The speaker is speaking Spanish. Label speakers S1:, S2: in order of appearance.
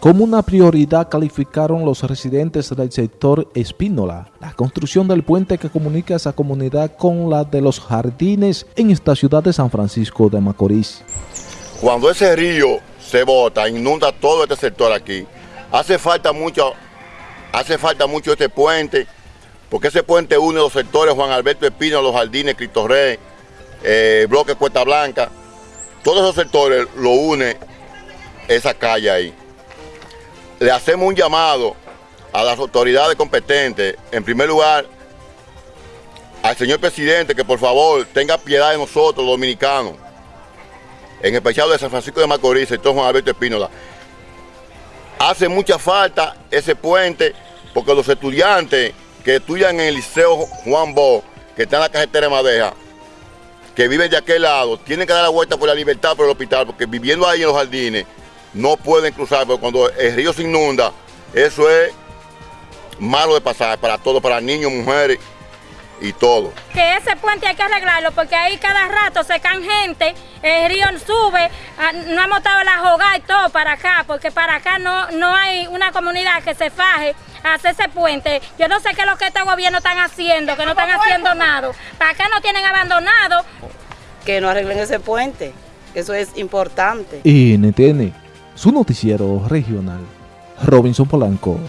S1: Como una prioridad calificaron los residentes del sector Espínola la construcción del puente que comunica esa comunidad con la de los jardines en esta ciudad de San Francisco de Macorís.
S2: Cuando ese río se bota, inunda todo este sector aquí, hace falta mucho, hace falta mucho este puente, porque ese puente une los sectores Juan Alberto Espínola, los jardines, Cristo Rey, eh, Bloque Cuesta Blanca, todos esos sectores lo une esa calle ahí le hacemos un llamado a las autoridades competentes, en primer lugar, al señor presidente que por favor tenga piedad de nosotros, los dominicanos, en especial de San Francisco de Macorís, sector Juan Alberto Espínola. Hace mucha falta ese puente porque los estudiantes que estudian en el Liceo Juan Bo, que está en la carretera de Madeja, que viven de aquel lado, tienen que dar la vuelta por la libertad por el hospital, porque viviendo ahí en los jardines, no pueden cruzar, porque cuando el río se inunda, eso es malo de pasar para todos, para niños, mujeres y todo.
S3: Que ese puente hay que arreglarlo porque ahí cada rato se caen gente, el río sube, ah, no hemos estado la jugada y todo para acá, porque para acá no, no hay una comunidad que se faje a hacer ese puente. Yo no sé qué es lo que este gobierno están haciendo, que no están haciendo nada. Para acá no tienen abandonado.
S4: Que no arreglen ese puente, eso es importante.
S1: Y NTN su noticiero regional. Robinson Polanco.